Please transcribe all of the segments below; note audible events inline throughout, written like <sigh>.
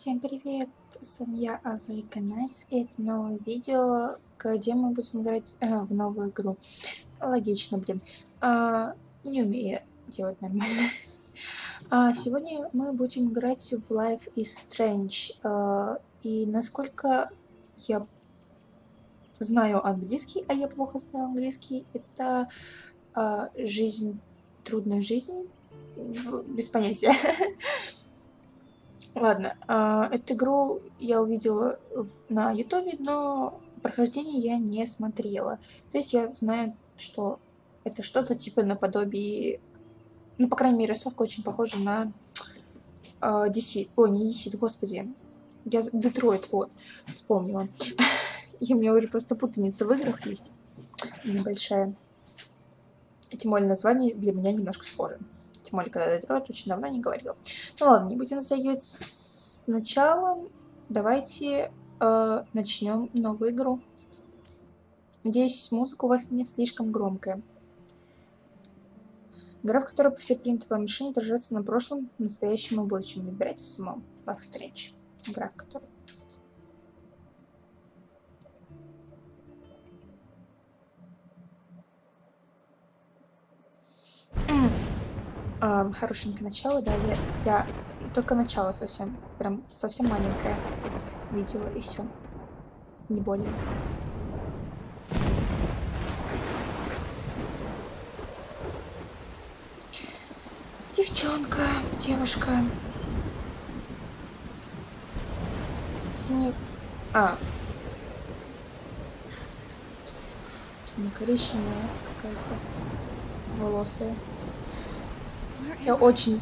Всем привет, с вами я Азурика Найс, и это новое видео, где мы будем играть э, в новую игру. Логично, блин. А, не умею делать нормально. А, сегодня мы будем играть в Life is Strange. А, и насколько я знаю английский, а я плохо знаю английский, это а, жизнь, трудная жизнь, без понятия. <laughs> Ладно, э, эту игру я увидела на ютубе, но прохождение я не смотрела. То есть я знаю, что это что-то типа наподобие... Ну, по крайней мере, рисовка очень похожа на э, DC. О, не DC, господи. Я... Детройт, вот. Вспомнила. <laughs> И у меня уже просто путаница в играх есть. Небольшая. Тем более название для меня немножко сложно. Тем более, когда Детройт очень давно не говорил. Ну ладно, не будем затягивать сначала. Давайте э, начнем новую игру. Надеюсь, музыка у вас не слишком громкая. Игра, в которой все принципы мишени отражаются на прошлом, настоящем и будущем. Выбирайте самому. Life Strange. Игра, в которой э, хорошенькое начало, да, я, я только начало совсем, прям совсем маленькое видела, и все, не более. Девчонка, девушка. Синий... А. Не коричневая какая-то. Волосы. Я очень...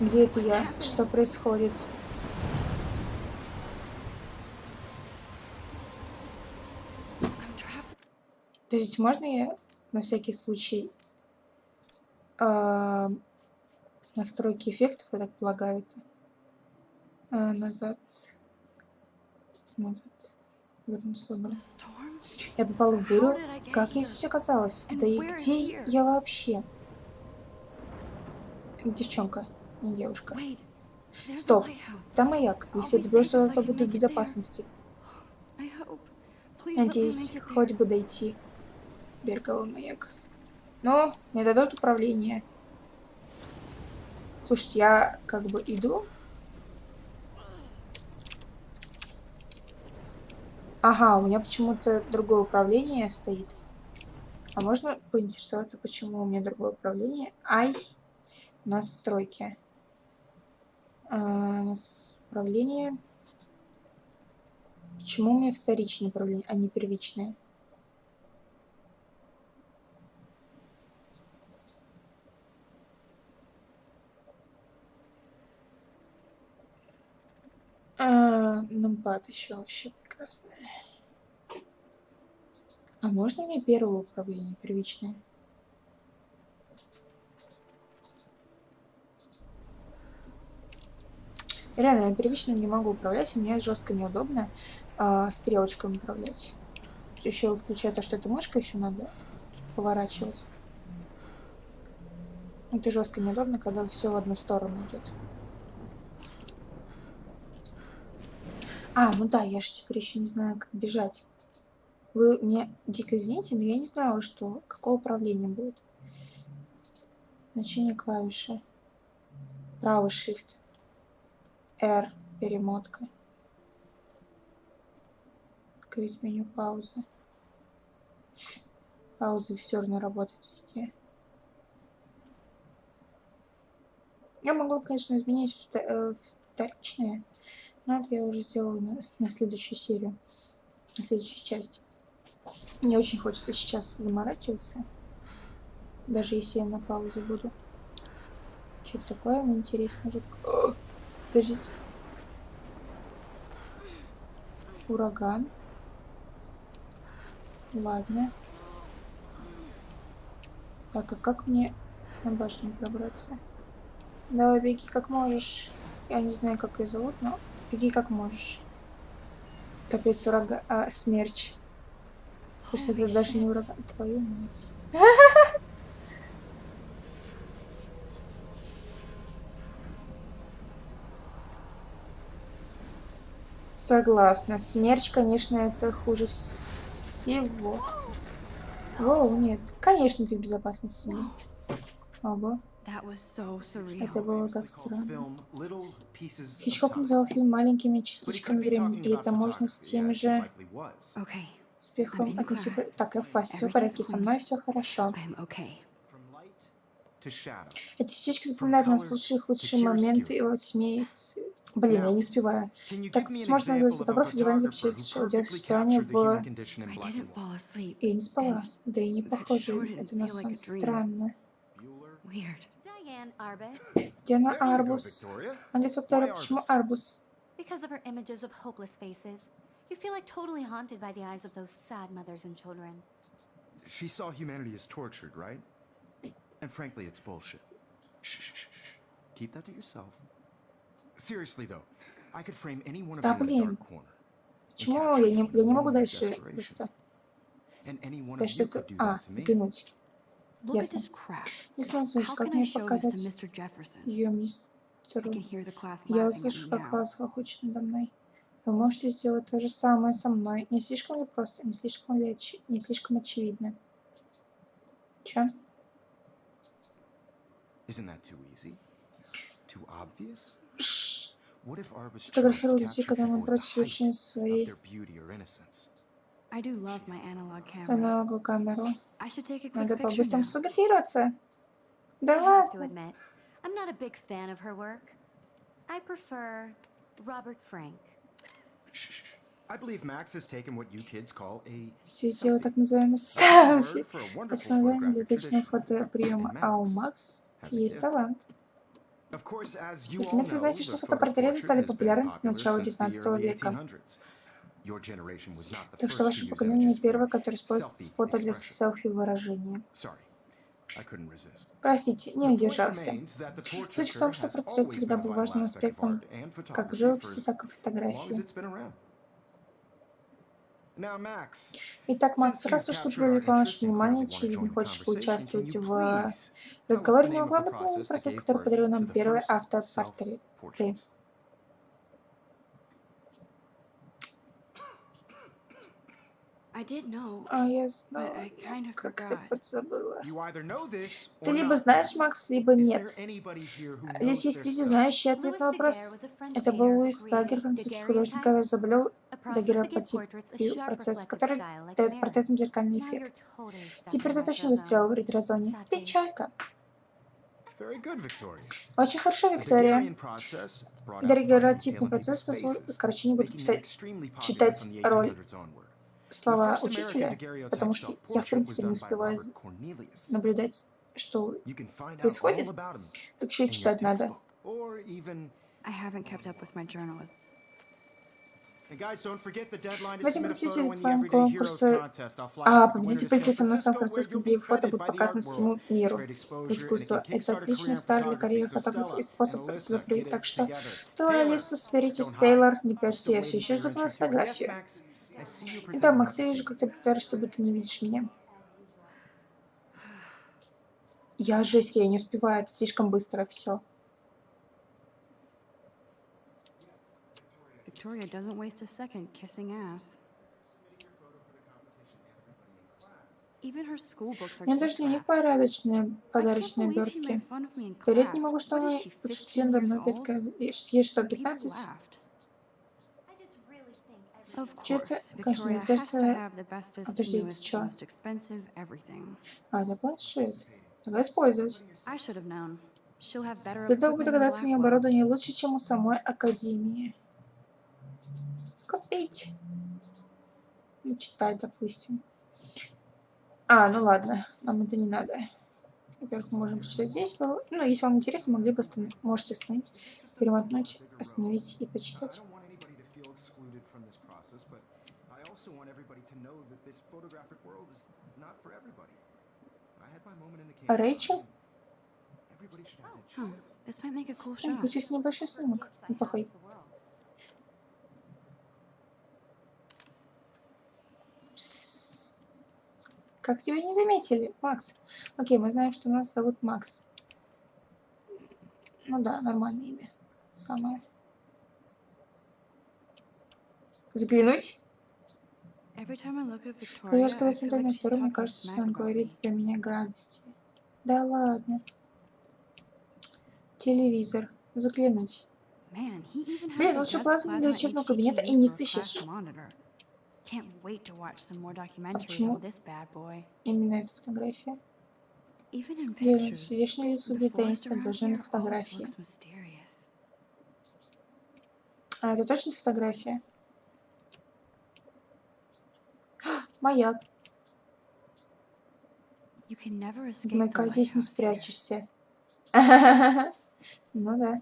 Где это я? Что происходит? Подождите, можно я на всякий случай э, настройки эффектов, я так полагаю, это э, назад, назад. Я попала в бурю. Как я здесь оказалась? Да и где я вообще? Девчонка, не девушка. Стоп, там маяк. Если доберешься, то буду в безопасности. Надеюсь, хоть бы дойти. Береговой маяк. Но мне дадут управление. Слушайте, я как бы иду. Ага, у меня почему-то другое управление стоит. А можно поинтересоваться, почему у меня другое управление? Ай! Настройки. А, управление. Почему у меня вторичное управление, а не первичное? А, нампад еще вообще прекрасное. А можно мне первое управление первичное? Реально, я первично не могу управлять, мне жестко неудобно э, стрелочками управлять. Еще включая то, что это мышкой еще надо поворачивать. Это жестко неудобно, когда все в одну сторону идет. А, ну да, я же теперь еще не знаю, как бежать. Вы мне дико извините, но я не знала, что какое управление будет. Значение клавиши. Правый shift. R перемотка. Открыть меню паузы. Паузы все равно работают везде. Я могла, конечно, изменить э, вторичные, но это я уже сделаю на, на следующую серию, на следующую часть. Мне очень хочется сейчас заморачиваться, даже если я на паузе буду. Что-то такое мне интересно. Жутко. Подождите. Ураган. Ладно. Так, а как мне на башню пробраться? Давай, беги как можешь. Я не знаю, как ее зовут, но беги как можешь. Капец, ураган... А, смерч. Пусть это даже не ураган. Твою мать. <laughs> Согласна. Смерч, конечно, это хуже всего. Воу, нет. Конечно, ты в безопасности. Ого. Это было так странно. Хичкок называл фильм маленькими частичками времени, и это можно с тем же успехом отнести... Так, я в классе, все в порядке, со мной все хорошо. Эти частички запоминают нас лучшие худшие моменты во тьме Блин, я не успеваю. Так, сможешь назвать фотографию, диван запечатлел делать существование в... Я не спала. Да и не похоже. Это на сон странно. Диана Арбус. Андес Виктория, почему Арбус? Because of her images of hopeless faces. You feel like totally haunted by the eyes of those sad mothers and children. She saw humanity as tortured, right? And frankly, it's bullshit. Shh, shh, shh. Keep that to yourself. Да, you in a блин. dark corner. Почему я не, я не могу дальше просто... Да что you это... А, взглянуть. Ясно. Он слышит, как мне показать ее мистеру? Я услышу, как класс хохочет надо мной. Вы можете сделать то же самое со мной. Не слишком ли просто? Не слишком ли оч... не слишком очевидно? Чё? Isn't that too easy? Too obvious? Фотографирую людей, когда мы совершения of своей аналоговую камеру. Надо по-быстрому сфотографироваться. Да ладно. I'm not a big fan of her work. I prefer Robert Frank. Shh, shh, shh. I believe Max has taken what you kids call a Все сделал так называемый селфи. Восстановление tradition. фотоприема. А у Макс есть талант. Разумеется, вы знаете, что portrait стали популярны с начала since the 19 early века. 1800s. Your generation was not the Так что ваше поколение не первое, которое использует фото для селфи-выражения. Простите, не удержался. Суть в том, что портрет всегда был важным аспектом как photography живописи, так и as фотографии. it's been around. Now, Max, Итак, Макс, раз уж ты привлекла наше внимание, очевидно, хочешь поучаствовать в разговоре, не могла бы ты gave который подарил нам первый first автопортрет? self-portraits? I did know, А я but знала, I kind of как ты подзабыла. You either know this Ты or либо знаешь. Макс, либо Is нет. there anybody here who Здесь есть люди, знающие ответ на вопрос. Это был who Луис Дагер, французский художник, который изобрел sharp процесс, который дает портретам зеркальный эффект. Теперь ты точно ретро-зоне. Sad face. Печалька. Очень хорошо, The Виктория. Дагерротипный процесс people's Короче, не буду писать, читать роль 1800s onward. Слова учителя, потому что я, в принципе, не успеваю наблюдать, что происходит. Так еще и читать надо. В этом победитель твоем fly А, мной в Francisco, Сан-Франциско, где фото будет показано всему миру. Искусство это отличный старт для карьеры фотографа и способ and себя проявить. Так что. Стелла Алиса, соберитесь. Тейлор, не прячься, я все еще жду твою фотографию. Presenting Макс, я вижу, как ты притворишься, будто не видишь меня. Я жесть, я не успеваю, это слишком быстро все. Victoria doesn't waste a second kissing ass. Меня даже дневник порядочные, подарочные обертки. Поверить не могу, что она 15 надо мной. old? Пятка... Ей что, People 15? Это newest, чё? most expensive everything. А, это планшет. Тогда использовать. I should have known. She'll have better Следовало бы equipment in догадаться, у нее оборудование лучше, чем у самой Академии. Купить. Ну, читать, допустим. А, ну ладно, нам это не надо. Во-первых, мы можем почитать здесь. Ну, если вам интересно, могли бы остановить. Можете остановить, перемотнуть, остановить и почитать. Shot. Получился небольшой снимок. Неплохой. Как тебя не заметили, Макс? Окей, мы знаем, что нас зовут Макс. Ну да, нормальное имя. Самое. Взглянуть? Every time I look at Victoria, Каждый раз, когда смотрю на Викторию, мне кажется, что она about говорит про меня гадости. Да ладно. Телевизор. Has Блин, лучше плазму для учебного кабинета и не сыщешь. documentaries почему? Именно эта фотография. Блин, здешнее лицо the для таинства даже на фотографии. А, это точно фотография? Маяк. Маяка здесь не спрячешься. <laughs> Ну да.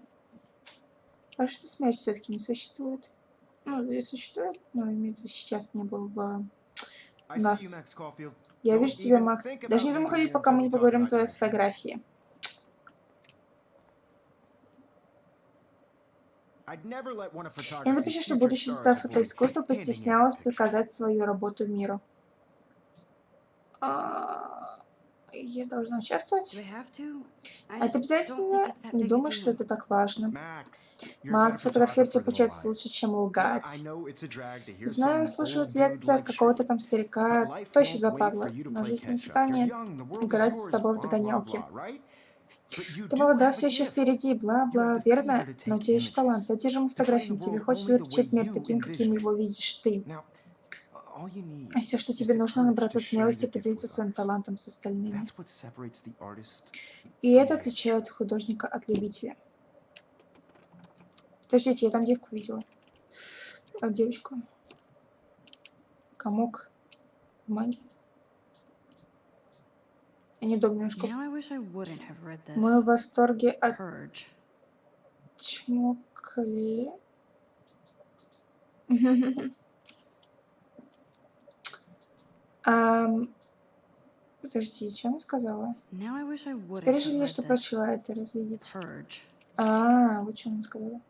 А что смерть все-таки не существует? Ну, и существует, но имею в виду, сейчас не был в... You, Нас. Я вижу тебя, Макс. Даже не думай ходить, пока мы не поговорим о твоей фотографии. I'd never let one of Я напишу, что stars звезда фотоискусства постеснялась показать свою работу миру. А, Я должна участвовать? А это обязательно? Не думаю, что это так важно. Макс, фотографировать получается лучше, чем лгать. Знаю, dude лекции от какого-то там старика, wait западло, но жизнь не станет играть с тобой в догонялки. Ты a все еще впереди, бла-бла, верно? Но у тебя images талант. Одержим and frame фотографии, тебе хочется way мир таким, каким его видишь ты. А все, что тебе нужно, набраться смелости поделиться своим талантом с остальными. И это отличает художника от любителя. Подождите, я там девку видела. А, девочку. Комок. Бумаги. Я неудобно немножко. Now I wish I wouldn't have read this. Мы в восторге от чмокли. <laughs> Ам, Подожди, что она сказала? Теперь жалею, что прочла это? Purge. А, вот что она сказала.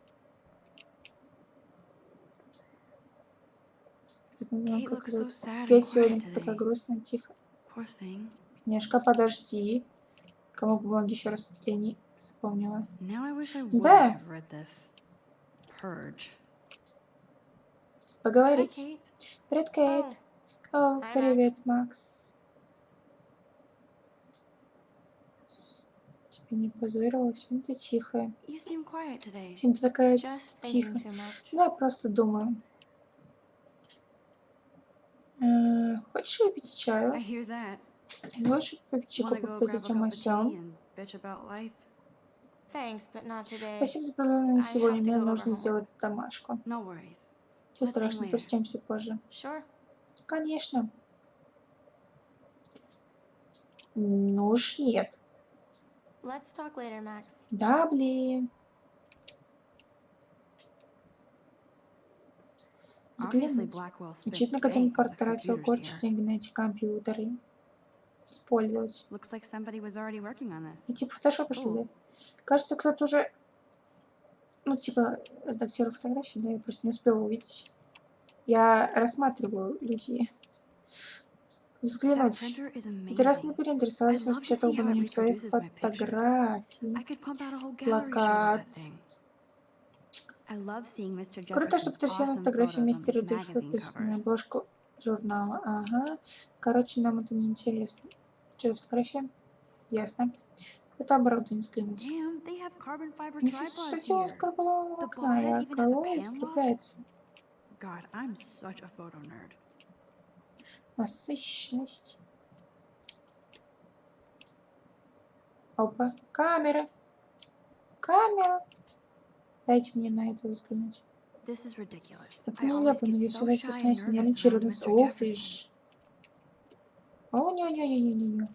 Кейт сегодня такая грустная, тихо. Нежка, подожди. Кому бумаги еще раз? Я не запомнила. Да. Поговорить. Привет, Кейт. О, привет, Макс. Тебе не позорила, сегодня ты тихая. Сегодня ты такая much. Да, просто думаю. Э, Хочешь выпить чаю? Thanks, but not today. Спасибо за предложение сегодня. Мне нужно сделать домашку. Все страшно, прочтемся позже. Конечно. Ну уж нет. Let's talk later, Max. Да, блин. Spent Очевидно, the потратил here. денег на эти компьютеры. Использовать. И типа фотошопа, что ли? Кажется, кто-то уже... Ну, типа, редактировал фотографии, да, я просто не успела увидеть. Я рассматриваю людей. Взглянуть. it нем свои reproduces my pictures. фотографии. Плакат. Круто, что Дельфа magazine на covers. обложку журнала. Ага. Короче, нам это не интересно. Что фотография? Ясно. Это оборудование взглянуть. Here. карбонового The окна, и pan скрепляется. God, I'm such a photo nerd. Насыщенность. Опа. Камера. Камера. Дайте мне на это взглянуть. This is ridiculous. Это I always нелепо, но get я and стесняюсь с... Mr. Ох ты ж. О, не-не-не-не-не.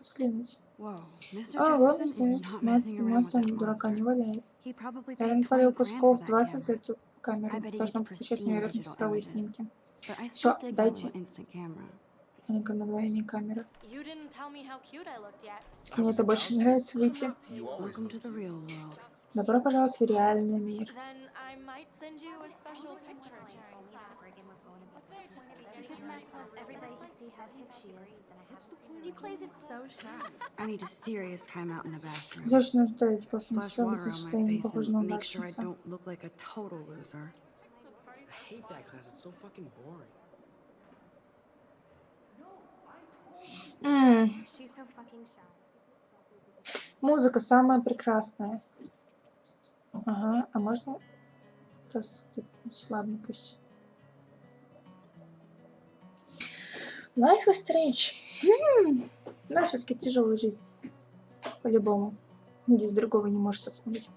Взглянуть. Whoa, Mr. А, ладно, Jefferson is значит, not messing around with массом that дурака не валяет. Я paid натворил 20 grand for кусков that 20 за эту камеру. Должно pristine невероятно цифровые снимки. My дайте. Маленькое мгновение камеры. Мне это больше нравится выйти. Добро пожаловать в реальный мир. Зачем нужно ставить лицо, on что я не face похожа на удачницу. hate that class. It's so fucking boring. М, She's so fucking shy. Музыка самая прекрасная. Ага, а можно это скрипнуть? Ладно, пусть. Life is Strange. Да, все-таки тяжелая жизнь. По-любому. Здесь другого не может тут быть.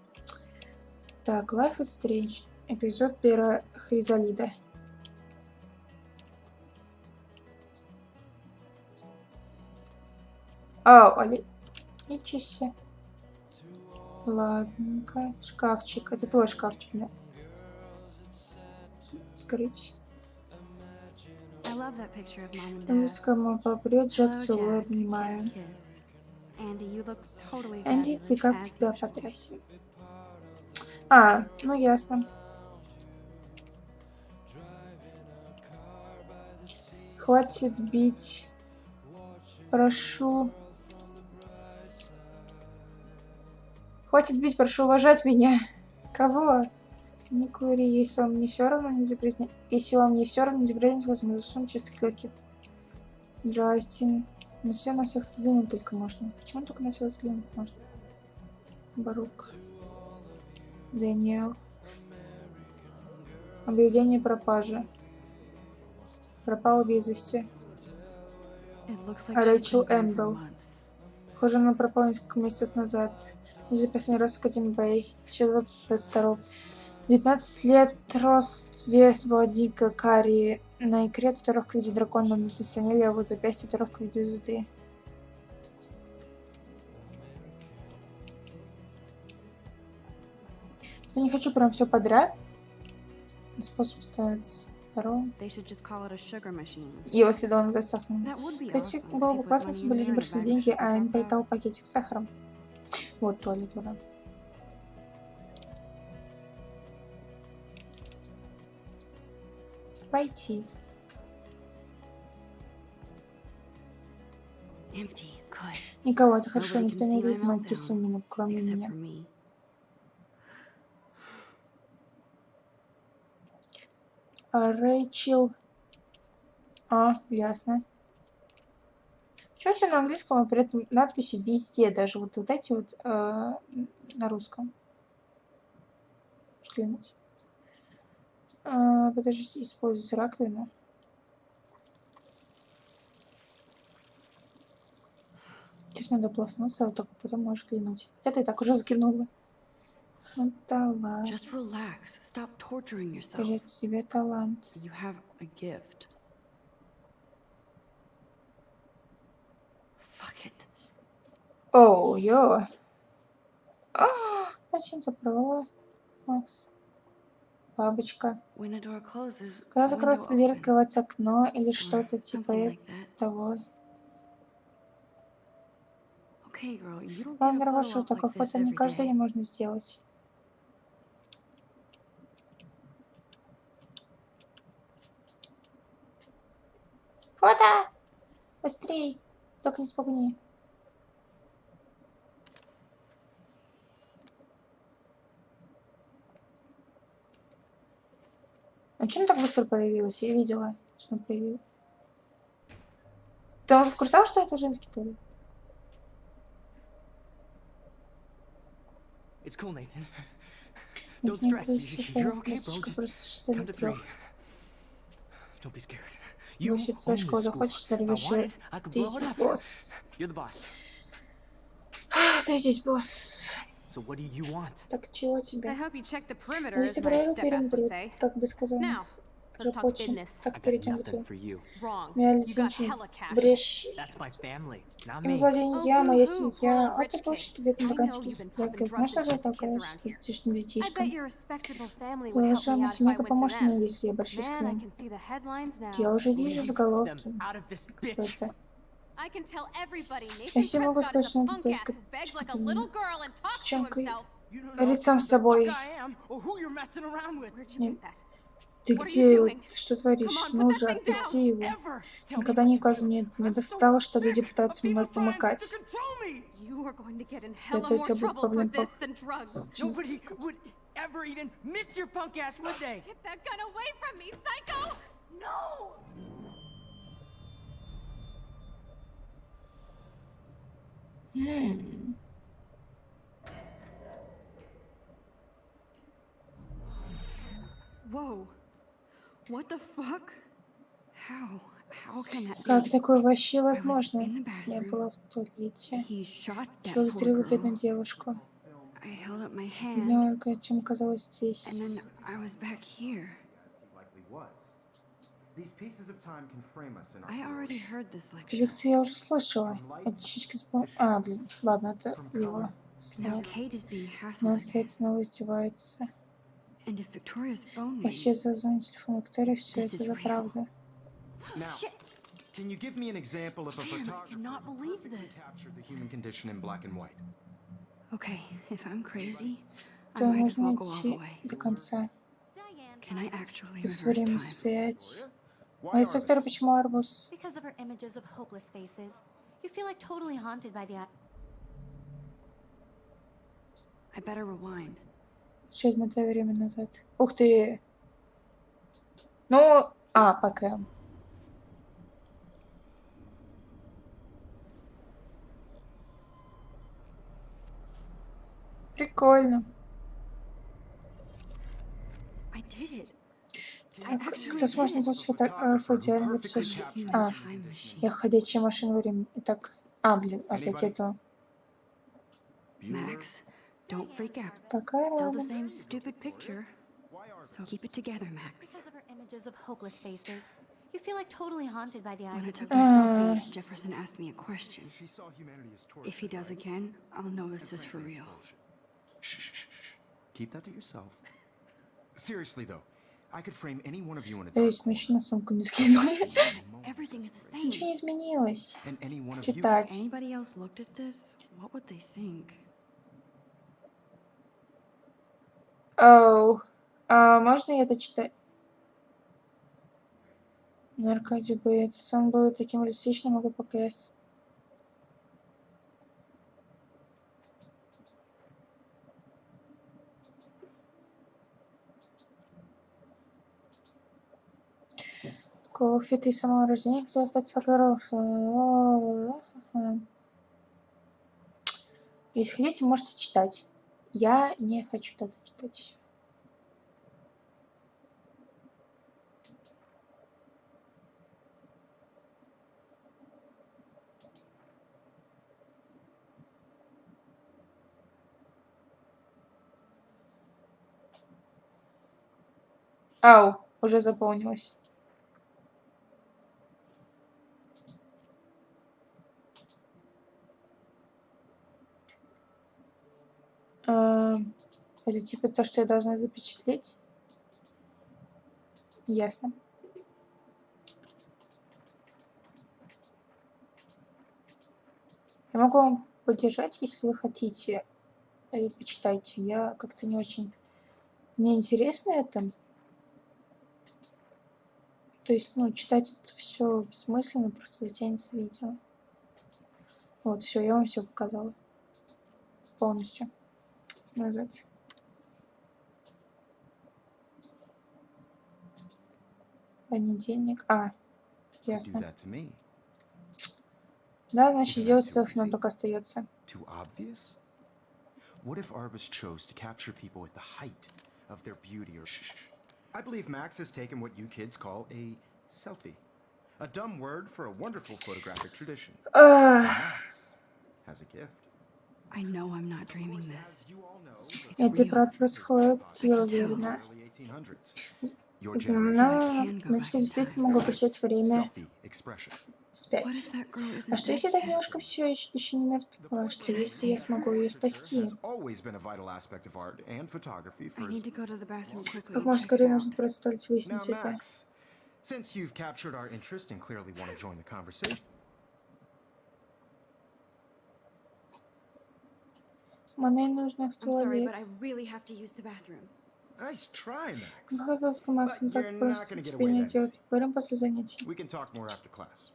Так, Life is Strange. Эпизод Пера Хризалида. Ау, Али... Ничего себе. Ладненько. Шкафчик. Это твой шкафчик, да? Открыть. Музыка мама попрет, Джек целую, обнимаю. Энди, ты как всегда потрясен. А, ну ясно. Хватит бить. Прошу. Хватит бить, прошу уважать меня. Кого? Не кури, если вам не все равно, не загрязня... Если вам не все равно, не загрязнить возможно, засунуть чистых легких. Джастин. На все на всех взглянуть только можно. Почему только на всех взглянуть можно? Барук. Дэниел. Объявление пропажи. Пропала без вести. Рэйчел Эмбл. Похоже, она пропала несколько месяцев назад. Из-за последний раз в Бэй. Человек 22. 19 лет, рост, вес, блондинка, карри. На икре татуировка в виде дракона, на внутренней стороне левого запястья татуировка в виде звезды. Я не хочу прям все подряд. Способ sugar machine. Его следовало назвать сахаром. Кстати, было бы классно, если бы люди бросили деньги, а им прилетал пакетик с сахаром. Вот туалет, ура. Good. Никого, это хорошо, никто не увидит мою кислую мину, кроме меня. А, Рэйчел. А, ясно. Чё все на английском, а при этом надписи везде, даже вот, вот эти вот э, на русском. Взглянуть. А, подождите, использовать раковину. Здесь надо полоснуться, а вот только потом можешь взглянуть. Хотя ты и так уже взглянула. Ну да ладно. Just relax. Stop torturing yourself. Себе талант. You have a gift. Fuck it. Оу, ё. А, Зачем ты порвала, Макс? Бабочка. Когда закроется дверь, открывается окно или что-то типа того. Ладно, Раваша, op такое фото не каждый день можно сделать. Фото! Быстрей! Только не спугни. А что он так быстро проявилась? Я видела, что он проявил. Ты в курсе, что это женский туалет? It's cool, Nathan. Don't stress. You're okay, bro. Just ли to three. Don't be scared. You own this school. If I wanted. I could blow it up. You're the boss. Ты здесь босс. So what do you want? Так чего I тебе? hope you checked the perimeter, Если проверил периметр, say. как бы сказал Now, let's talk рабочий, business. I так got перейдем к nothing делу. for you. Wrong. Моя cash. брешь, That's my family, not им me. владение Oh, я, моя семья, а ты больше тебе I Я pumping знаешь, что ты толкаешь детишным I детишкам? Твоя I семейка поможет мне, если я обращусь к I ним. can see the headlines now. Я уже вижу заголовки. Them out of this bitch. Какой-то. I can tell everybody Я все могу сказать, is что a он punk такой ass who begs like a какой-то little girl and talks to девчонкой. Говорит сам с собой. Не-? Ты где? Ты что творишь? Ну thing отпусти его. Никогда разу do. мне не достало, что люди пытаются мной помыкать. Это у тебя будет проблем по... ever even miss your punk ass, would they? Get that gun away from me, psycho! No! М, Whoa. What the fuck? How? How can that Как такое вообще возможно? Я была в туалете. Человек girl. бедную девушку. Бедная Ольга чем оказалась and здесь. Эту lecture. лекцию я уже слышала. Это чички с... бо- А, блин, ладно, это его слова. Но Кейт снова издевается. А сейчас зазвонит телефон Виктории, все This это за. Now, can you give me an example of a photographer who captured the human condition in black and white? okay, if I'm crazy, I might as well go all the way. Can I actually reverse time? А Виктория artists? почему арбуз? Because of her images of hopeless faces, you feel like totally haunted by the. I better rewind. Еще отмотай время назад. Ух ты! Ну, а, пока. Прикольно. I did it. Кто сможет назвать фотографа идеально записать? А, я ходячая машина времени. Итак, а, блин, опять этого. Bueller? Max, don't freak out. Пока Still the рано. same stupid picture. Why artists? So keep it together, Max. Because of her images of hopeless faces, you feel like totally haunted by the eyes When I of took her. my Uh. selfie, Jefferson asked me a question. She saw humanity as torture. If he does right? again, I'll know this And is for frankly, it's real. bullshit. Shh, shh, shh, shh. Keep that to yourself. Seriously though, I could frame any one of you in a Да dark ведь мы еще на сумку не скинули. <laughs> Everything is the same. Ничего не изменилось. And any one of you Читать. Оу. А можно я дочитаю? Аркадий Бейтс. Он был таким реалистичным, могу поклясться. Кофе, ты с самого рождения хотела стать фотографом. Если хотите, можете читать. Я не хочу даже читать. Ау, уже заполнилось. Эм, Это типа то, что я должна запечатлеть? Ясно. Я могу вам поддержать, если вы хотите. Э, Почитайте. Я как-то не очень... Мне интересно это. То есть, ну, читать это все бессмысленно, просто затянется видео. Вот, все, я вам все показала. Полностью. Назад. Понедельник. А, ясно. Да, значит, делать селфи нам только остается. What if Arbus chose to capture people at the height of their beauty or shh. I believe Max has taken what you kids call a selfie. A dumb word for a wonderful photographic tradition. Max has a gift. Это правда происходит, я уверена. early 1800s. Your generation Но, значит, действительно могу обращать время вспять. А что если эта девушка все еще не мертва? Что если я смогу ее спасти? Как можно скорее нужно представить выяснить это. Since you've captured our interest and clearly want to join the conversation, Мне нужно в I'm sorry, туалет. but I really have to use the bathroom. Nice try, Max. Плохая попытка, Макс, не But так you're not просто gonna get тебе away не then. делать. Поговорим после занятий. We can talk more after class.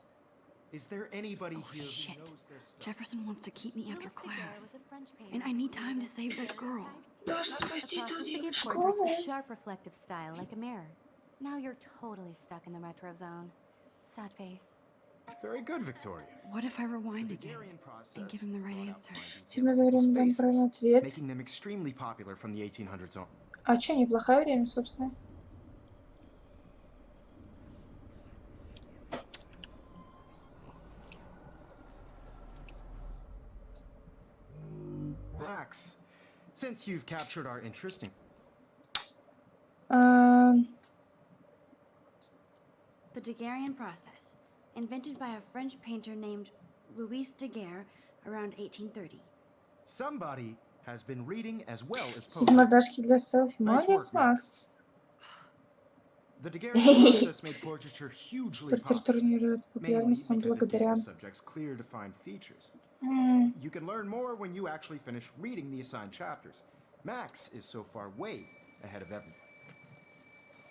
Is there anybody here who shit. knows their stuff? Jefferson wants to keep me after Louis Daguerre class. was a French And painter I need who time to lived save that during girl. times. Должен спасти Across эту the девочку big в portraits школу. with sharp reflective style like a mirror. Now you're totally stuck in the retro zone. Sad face. Very good, Victoria. What if I rewind again Daguerrean process and give him the right brought out answer? finding Тебе это время дам spaces, правильный ответ. making them extremely popular from the 1800s on. А чё, неплохое время, собственно. Max, since you've captured our interest in Ам, The Daguerrean process, invented by a French painter named Louis Daguerre around 1830. somebody has been reading as well as Сидит poetry. мордашки для селфи. Nice Молодец, work, Макс. The Daguerrean <laughs> process made portraiture hugely popular. Портрет не рад Mainly популярность, но because it благодаря... gave the subjects clear defined features. М, You can learn more when you actually finish reading the assigned chapters. Max is so far way ahead of everyone.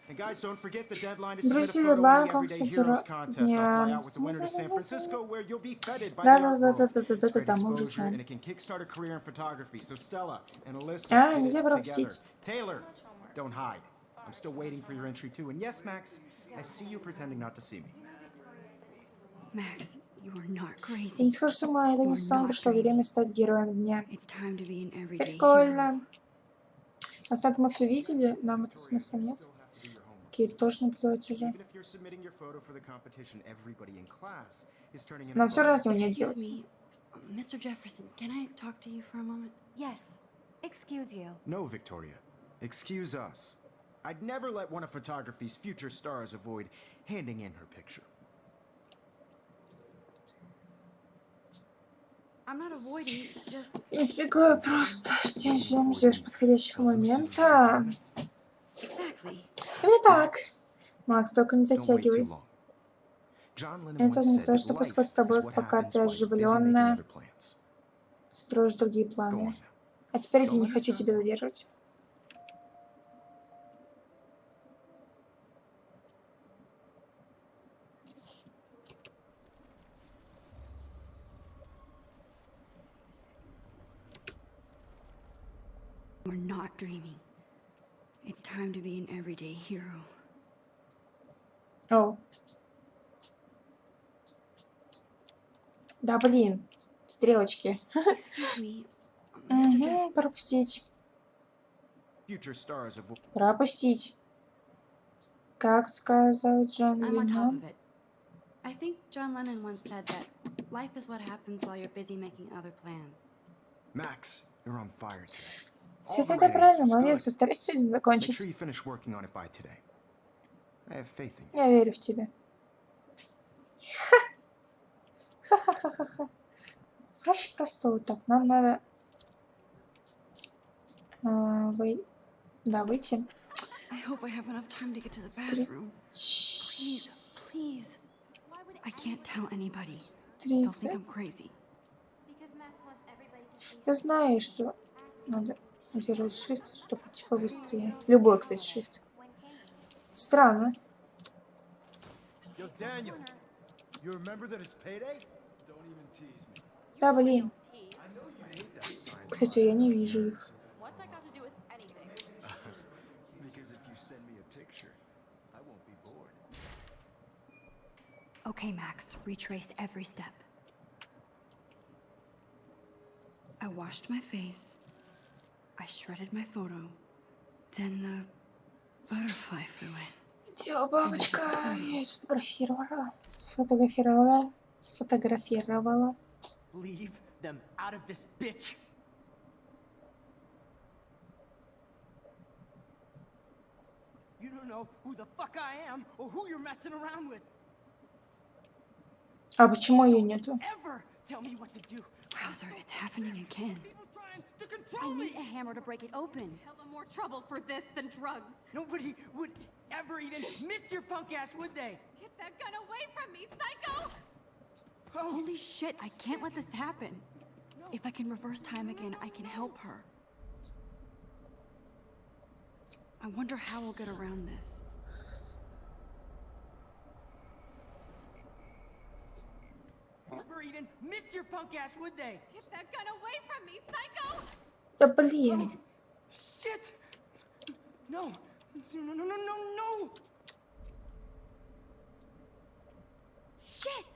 And guys, don't forget the deadline to submit a Друзья, photo дедлайн in к the Everyday концу Heroes дня. contest. I'll fly out with the winner to San Francisco, where you'll be feted by the art world. Да-да-да-да-да-да-да, great мы уже знаем. and it can kickstart a career in photography. So Stella and Alyssa А, нельзя пропустить. together. Taylor, don't hide. I'm still waiting for your entry too. And yes, Max, I see you pretending not to see me. Max, you are not Я crazy. не схожу с ума, это не сон, пришло время стать героем дня. It's time to be an everyday hero. Прикольно. А так мы все видели, нам это смысла нет. Кейт тоже наплевать уже. Нам все равно него не Excuse отделаться. me, Mr. Jefferson, can I talk to you for a moment? Yes. Excuse you. No, Victoria. Excuse us. I'd never let one of photography's future stars avoid handing in her picture. I'm not avoiding, just Избегаю просто, ждем, ждем, ждешь подходящего момента. exactly. Именно так. Макс, только не затягивай. Это не то, что происходит с тобой, пока ты оживленная. Строишь другие планы. А теперь иди, не хочу тебя задерживать. We're not dreaming. It's time to be an everyday hero. О. Да, блин. Стрелочки. Excuse me, Mr. <laughs> Jeff- Угу, пропустить. Future stars avoid. Пропустить. Как сказал Джон I'm on top Леннон. of it. I think John Lennon once said that life is what happens while you're busy making other plans. Max, you're on fire today. Все это правильно, молодец, постарайся сегодня закончить. Я верю в тебя. Ха! Ха-ха-ха-ха-ха. Проще простого. Так, нам надо... а, вы- Да, выйти. See Я знаю, что надо удерживать shift, чтобы типа быстрее. Любой, кстати, shift. Странно. Да, блин. Кстати, я не вижу их. Okay, Max, retrace every step. I washed my face. I shredded my photo. Then the butterfly flew in. Все, бабочка, я сфотографировала. Сфотографировала. Сфотографировала. Leave them out of this bitch. You don't know who the fuck I am or who you're messing around with. А почему ее нету? Ever tell me what to do. Wowzer, it's happening again. People trying to I need me. a hammer to break it open. Hella more trouble for this than drugs. Nobody would ever even miss your punk ass, would they? Get that gun away from me, psycho! Oh, Holy shit, I can't let this happen. If I can reverse time again, I can help her. I wonder how we'll get around this. Never even missed your punk ass, would they? Get that gun away from me, psycho! Да блин. Shit! No! No, no, no, no, no! Shit!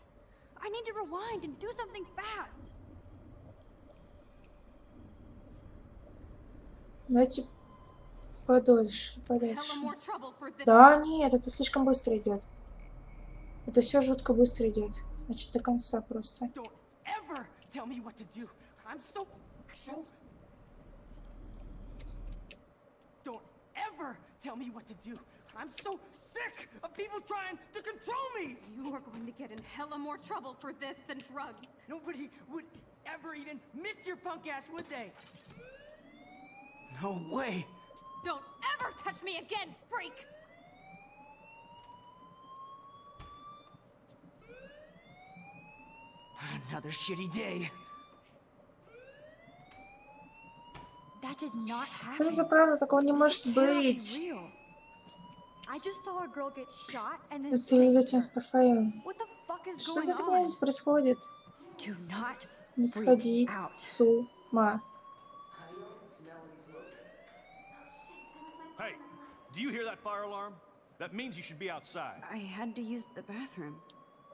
I need to rewind and do something fast. Давайте подольше, this. Да, нет, это слишком быстро идет. Это все жутко быстро идет. Значит, до конца просто. Don't ever tell me what to do. I'm so. so. Don't ever tell me what to do. I'm so sick of people trying to control me! You are going to get in hella more trouble for this than drugs. Nobody would ever even miss your punk ass, would they? No way! Don't ever touch me again, freak! Another shitty day. That did not happen. Смотрите, правда, такого не может быть. real. I just saw a girl get shot and then Если зачем is Что за фигня здесь происходит? Do not Не сходи out. с ума. Hey, do you hear that fire alarm? That means you should be outside. I had to use the bathroom.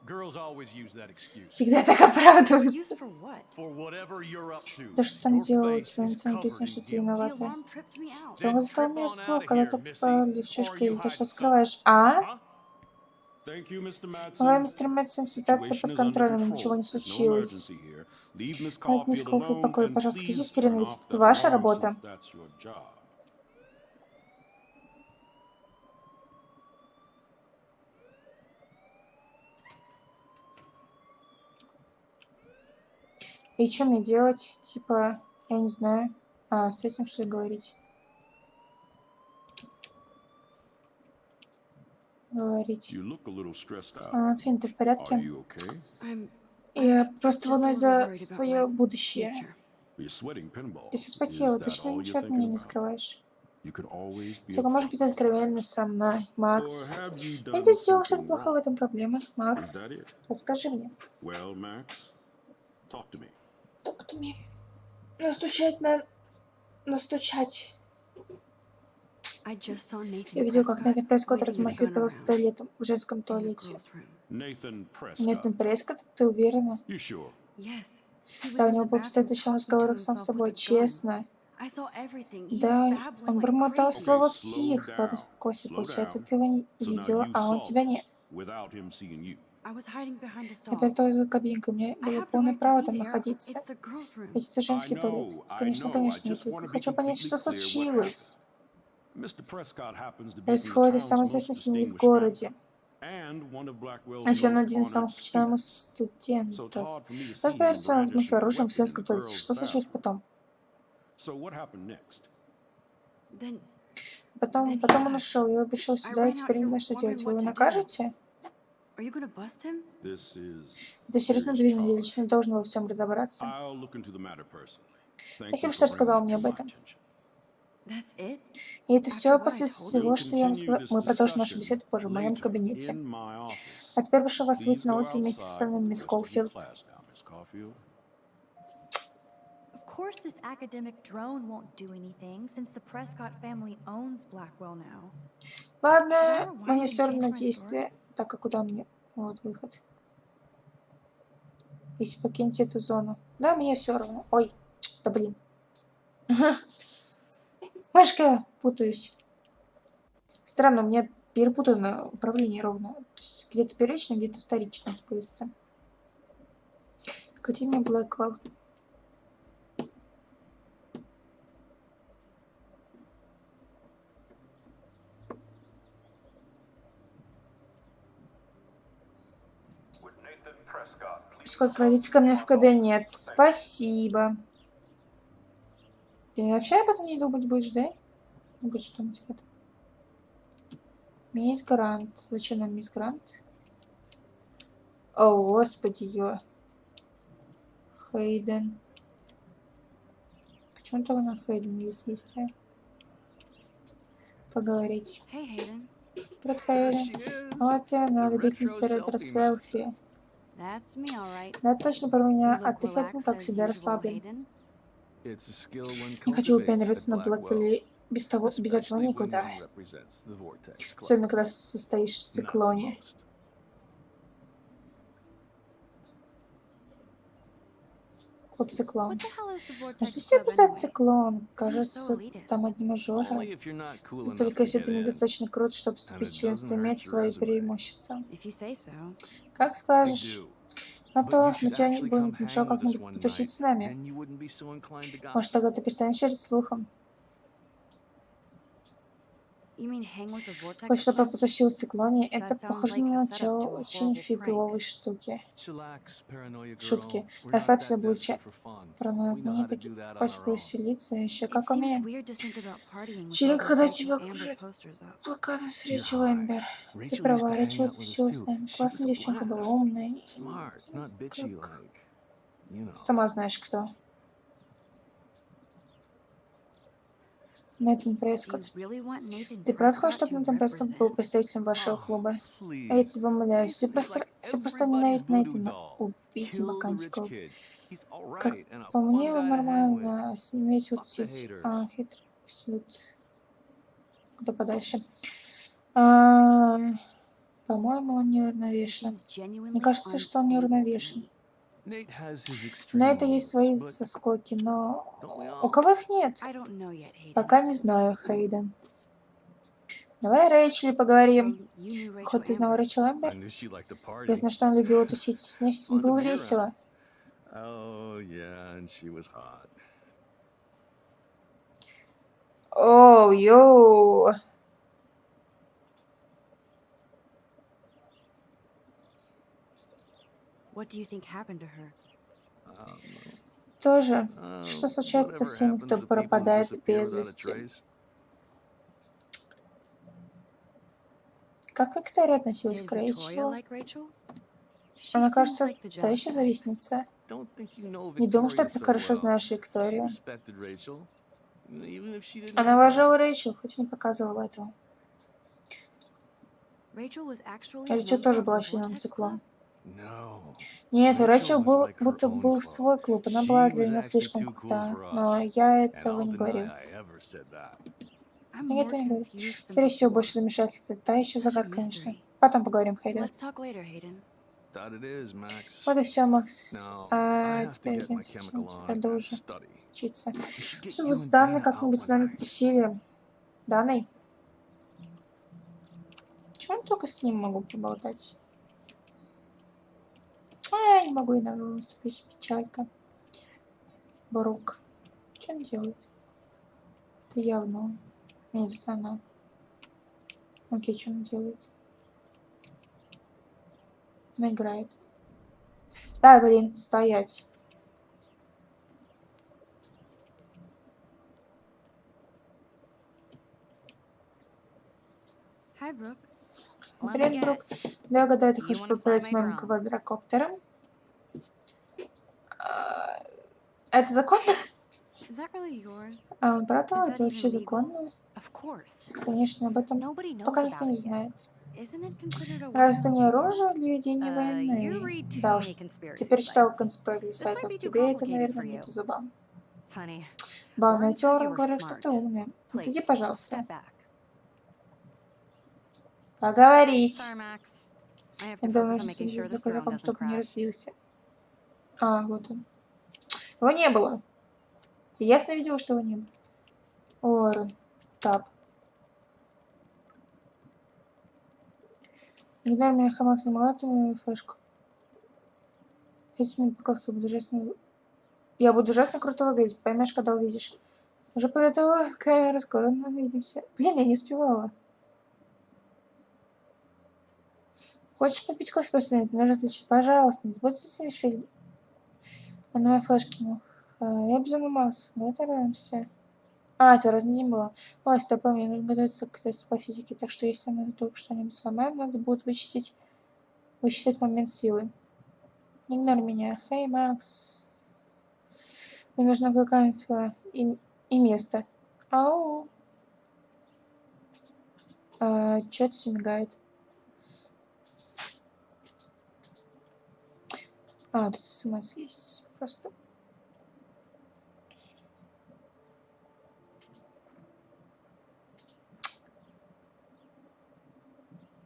Girls always use that excuse. Всегда так оправдываются. for what? For whatever you're up to. Да что там your делать? face В is инце написано, что ты виновата. Строго застал меня ствол, когда ты you и ты что скрываешь? А? Ой, мистер Мэтсон, ситуация под контролем, ничего не случилось. Оставь мисс покое, and пожалуйста, Терен, turn ведь это ваша работа. since that's your job. И что мне делать? Типа, я не знаю. А, с этим что ли говорить? Говорить. А, Твин, ты в порядке? Okay? Я просто волнуюсь за свое будущее. Ты все вспотела, точно ничего от меня не скрываешь. Только afraid. быть откровенна со мной, Макс. Я здесь сделал что-то плохое, в этом проблема. Макс, расскажи мне. Well, Max, talk to me. Мне настучать на... Настучать. Я видел, как Нейтан Прескотт размахивает пистолетом в женском туалете. Нейтан Прескотт, ты уверена? Да, у него был bathroom еще разговорах сам с собой, честно. Да, он бормотал слово «псих». Ладно, успокойся, получается, ты его не видела, а он тебя нет. Я пряталась за кабинкой, у меня было полное право там находиться. Ведь это женский туалет. Конечно, конечно, just Только хочу понять, что случилось. Происходит из самой известной семьи в городе. А еще он один из самых почитаемых студентов. появился он с моих оружием в сельском туалете. Что случилось потом? Потом, потом он ушел, я пришел сюда, и теперь не знаю, что делать. Вы его накажете? Это серьезно я charge. лично должен во всем разобраться. I'll look into the matter personally. Thank Спасибо, что рассказал мне it об этом. И это все после всего, что я вам сказал. Мы продолжим нашу беседу позже в моем кабинете. А теперь прошу вас выйти на улицу вместе с остальными, мисс Колфилд. Of course, this academic drone won't do anything since the Prescott family owns Blackwell now. Ладно, мне все you равно действие. Так, а куда мне? Вот выход. Если покинете эту зону. Да, мне все равно. Ой, да блин. <laughs> Машка, путаюсь. Странно, у меня перепутано управление ровно. То есть где-то первично, где-то вторично используется. Академия Блэквелл. Сколько пройдите ко мне в кабинет. Спасибо. Ты вообще об этом не думать будешь, да? Не будешь думать об этом. Мисс Грант. Зачем нам мисс Грант? О, господи, ё. Хейден. Почему только на Хейден есть действие? поговорить. Hey. Привет, Хейли. Вот и она, любительница ретро-селфи. Да, точно про меня. А ты, Хэтман, relaxed как всегда, расслаблен. Не хочу at на Блэквилле. Без того, без этого никуда. Особенно, когда состоишь в циклоне. Клуб циклон. Ну Vortex что себе писать циклон? Кажется, там одни мажоры. Только если ты недостаточно крут, чтобы вступить в членство, your свои преимущества. Как скажешь. А But то на should тебя не помешал как-нибудь потусить с нами. Может, тогда ты перестанешь верить слухам. You mean hang with the Vortex Хоть чтобы в циклоне, это похоже на начало очень фиговой штуки. Шутки. Расслабься, that будь desperate for fun. параноик. We know Мы how не to такие. do that on Хочешь повеселиться? Еще как умеем. those когда тебя up. плакаты с Рэйчел. Эмбер. Ты права, Рэйчел тусила с нами. Классная a девчонка была, умная. как-. Сама знаешь кто. Нейтан Прескотт. Ты правда хочешь, чтобы Нейтан Прескотт был представителем вашего Oh, клуба? А я тебя умоляю, все просто, все просто ненавидят Нейтана. Убить all Как по мне, он нормально. С ним весело the тусить. А, хитрый салют. Куда подальше. А, По-моему, он неуравновешен. Мне кажется, что он неуравновешен. На это есть свои соскоки, но у кого их нет? Пока не знаю, Хейден. Давай Рэйчели поговорим. Хоть ты знал. Рэйчел Эмбер? Я знаю, что он любил тусить с ней, было весело. Oh hot. Оу, йоу. What do you think happened to her? Um, Тоже. uh, Что случается со всеми, кто пропадает без вести? Как Виктория относилась к Рэйчел? like Rachel? She Она, кажется, та еще завистница. Не думаю, что ты хорошо знаешь She Викторию. Она уважала Рэйчел, хоть и не показывала этого. Rachel was actually a Рэйчел тоже of была членом циклона. Нет, у was был, будто был свой клуб. Она была для actually слишком крута. Но я этого не говорю. Но я этого не говорю. Теперь всего больше замешательства. Та еще загадка, конечно. Потом поговорим, Хейден. Вот и все, Макс. А теперь я study. учиться. Чтобы с out как-нибудь с нами тусили. Даной? Чего я только с ним могу поболтать? А, не могу иногда выступить. Печалька. Брук. Что он делает? Это явно. Нет, это она. Окей, что он делает? Она играет. Да, блин, стоять. Hi, Brooke. Привет, Брук. Да, я гадаю, ты хочешь поправить моим квадрокоптером? А, Это законно? А, он правда? Is that Это вообще законно? Конечно, об этом пока никто не знает. Разве это не оружие для ведения Uh, войны? Да уж, конспирологию This might сайтов. Тебе это, наверное, не по зубам. Банная теория говорит, что ты умная. Отойди, пожалуйста. Поговорить. Я making следить за кулаком, чтобы не разбился. А, вот он. Его не было. Ясно видела, что его не было. Уоррен. Тап. Не дай мне хамак самолета мою флешку. Если мне парковки буду ужасно... Я буду ужасно круто выглядеть, поймешь, когда увидишь. Уже приготовила камеру, скоро увидимся. Блин, я не успевала. Хочешь попить кофе после этого? Нужно отвечать, пожалуйста, не забудь снять фильм. А на моей флешке, ну, ха, я безумно Макс, готовимся. А, это разный день было. Ой, стоп, мне нужно готовиться к тесту по физике, так что если мы вдруг что-нибудь сломаем, надо будет вычистить, высчитать момент силы. Не игнорь меня. Хей, Макс. Мне нужна кое-какая инфа и, и место. Ау. А, Чё-то все мигает. А, тут смс есть просто.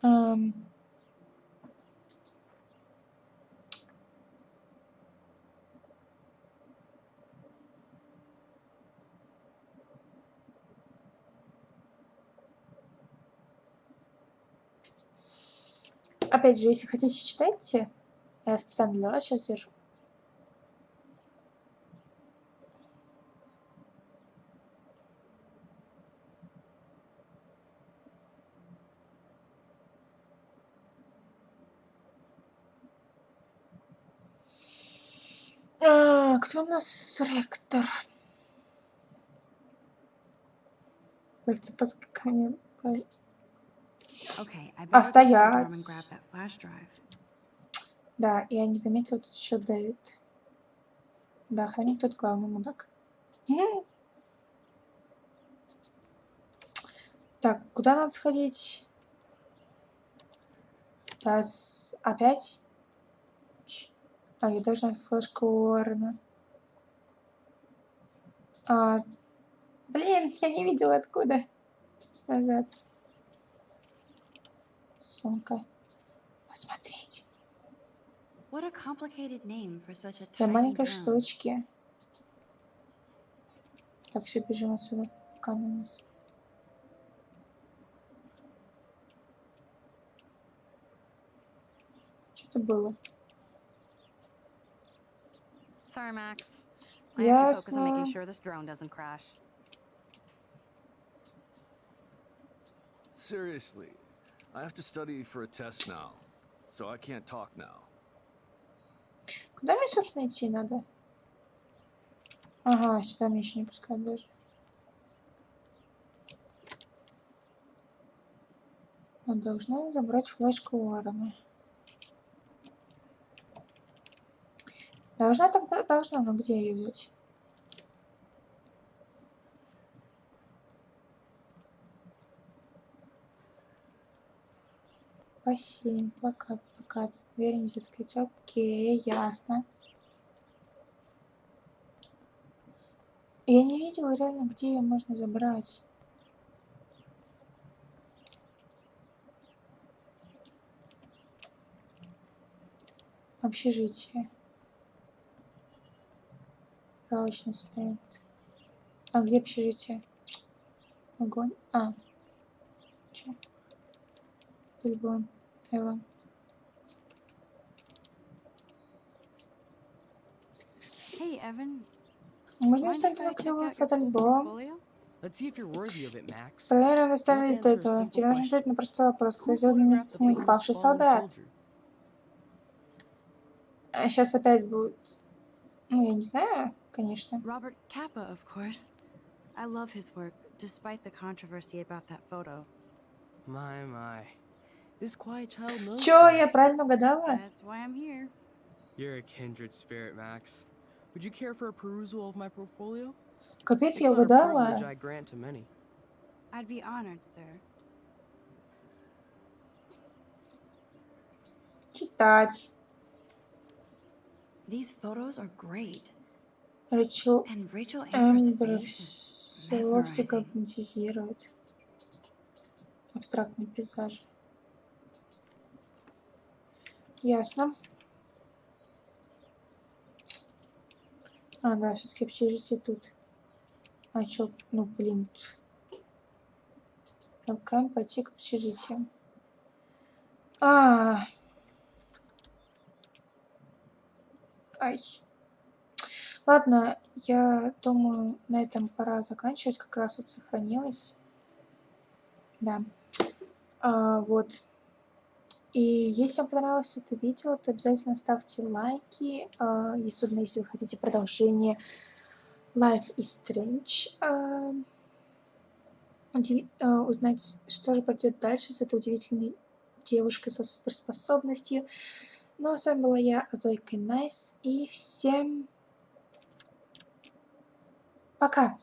Ам. Опять же, если хотите, читайте. Я специально для вас сейчас держу. А, кто у нас ректор? А, стоять. Да, я не заметила, тут еще Дэвид. Да, охранник тут главный мудак. Так, куда надо сходить? Да, опять? А, я должна флешку Уоррена. А, блин, я не видела откуда. Назад. Сумка. A Для маленькой штучки. Так, все, бежим отсюда. Нас. Что-то было. Sorry, Max. I have to focus on making Ясно. sure this drone doesn't crash. Seriously, I have to study for a test now, so I can't talk now. Куда мне, собственно, идти надо? Ага, сюда меня еще не пускают даже. А должна забрать флешку Уоррена. Должна тогда, должна, но где ее взять? Бассейн, плакат, плакат, дверь не закрыть. Окей, ясно. Я не видела реально, где ее можно забрать. Общежитие. Справочный стенд. А где общежитие? Огонь. А. Че? Телефон. Тайван. Hey, Evan. Можно mind вставить if I на клевый фотоальбом? Проверим, достали ли Don't ты answer a этого. Тебе нужно ответить на простой вопрос. Кто сделал вместе с ним павший солдат? А сейчас опять будет... Ну, я не знаю, конечно. Robert Kappa, of course. I love his work, despite the controversy about that photo. My, my. This quiet child knows Чё, stuff. я правильно угадала? That's why I'm here. You're a kindred spirit, Max. Would you care for a perusal of my portfolio? Капец, It's я not a угадала. privilege I grant to many. I'd be honored, sir. Читать. These photos are great. Amber's Эмбер is все гипнотизирует. Абстрактные пейзажи. Ясно. А, да, все-таки общежитие тут. А чё, ну блин. ЛКМ пойти к общежитию. А. Ай. Ладно, я думаю, на этом пора заканчивать. Как раз вот сохранилось. Да. А, вот. И если вам понравилось это видео, то обязательно ставьте лайки. А, особенно если вы хотите продолжение Life is Strange. А, а, узнать, что же пойдет дальше с этой удивительной девушкой со суперспособностью. Ну а с вами была я, Зойка Найс. И всем пока!